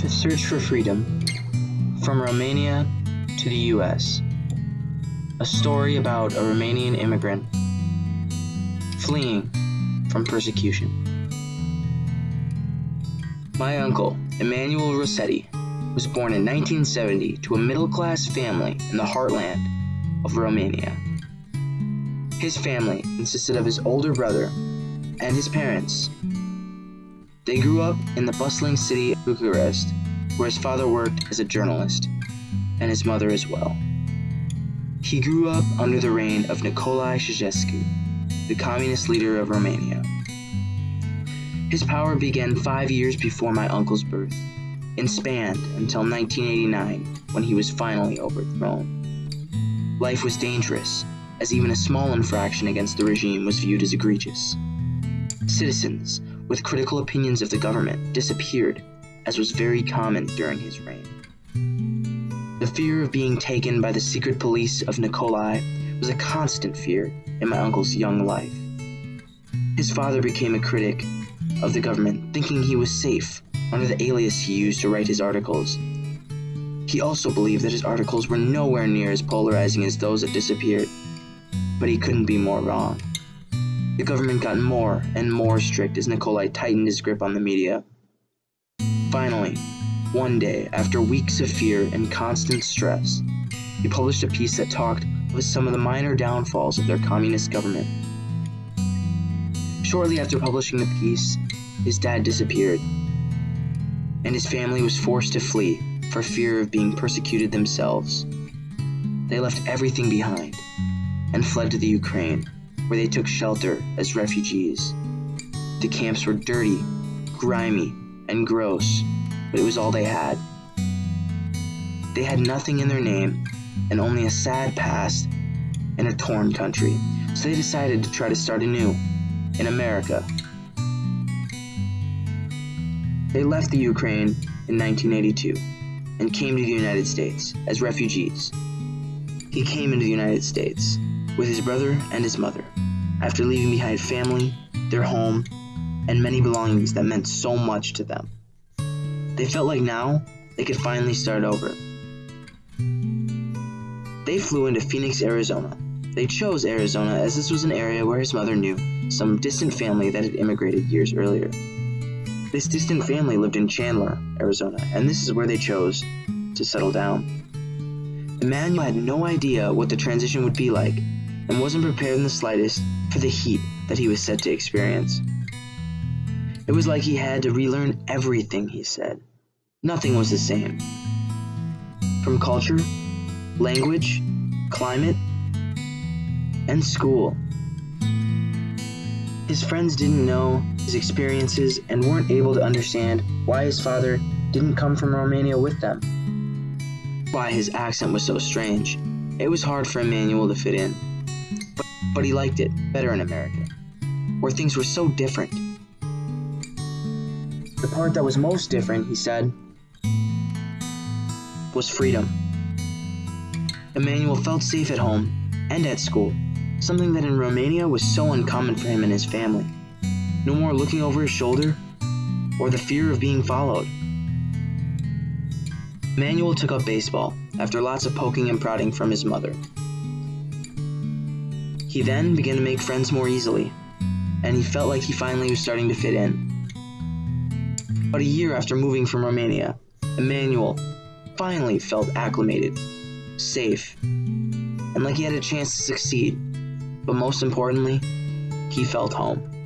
to search for freedom from Romania to the US. A story about a Romanian immigrant fleeing from persecution. My uncle, Emmanuel Rossetti, was born in 1970 to a middle class family in the heartland of Romania. His family consisted of his older brother and his parents. They grew up in the bustling city of Bucharest, where his father worked as a journalist, and his mother as well. He grew up under the reign of Nicolae Ceausescu, the communist leader of Romania. His power began five years before my uncle's birth and spanned until 1989 when he was finally overthrown. Life was dangerous as even a small infraction against the regime was viewed as egregious. Citizens with critical opinions of the government disappeared, as was very common during his reign. The fear of being taken by the secret police of Nicolae was a constant fear in my uncle's young life. His father became a critic of the government, thinking he was safe under the alias he used to write his articles. He also believed that his articles were nowhere near as polarizing as those that disappeared but he couldn't be more wrong. The government got more and more strict as Nicolae tightened his grip on the media. Finally, one day, after weeks of fear and constant stress, he published a piece that talked of some of the minor downfalls of their communist government. Shortly after publishing the piece, his dad disappeared, and his family was forced to flee for fear of being persecuted themselves. They left everything behind and fled to the Ukraine, where they took shelter as refugees. The camps were dirty, grimy, and gross, but it was all they had. They had nothing in their name and only a sad past in a torn country, so they decided to try to start anew in America. They left the Ukraine in 1982 and came to the United States as refugees. He came into the United States with his brother and his mother, after leaving behind family, their home, and many belongings that meant so much to them. They felt like now they could finally start over. They flew into Phoenix, Arizona. They chose Arizona as this was an area where his mother knew some distant family that had immigrated years earlier. This distant family lived in Chandler, Arizona, and this is where they chose to settle down. Emmanuel had no idea what the transition would be like and wasn't prepared in the slightest for the heat that he was set to experience. It was like he had to relearn everything he said. Nothing was the same. From culture, language, climate, and school. His friends didn't know his experiences and weren't able to understand why his father didn't come from Romania with them. Why his accent was so strange. It was hard for Emmanuel to fit in but he liked it better in America, where things were so different. The part that was most different, he said, was freedom. Emmanuel felt safe at home and at school, something that in Romania was so uncommon for him and his family. No more looking over his shoulder or the fear of being followed. Emmanuel took up baseball after lots of poking and prodding from his mother. He then began to make friends more easily, and he felt like he finally was starting to fit in. But a year after moving from Romania, Emmanuel finally felt acclimated, safe, and like he had a chance to succeed. But most importantly, he felt home.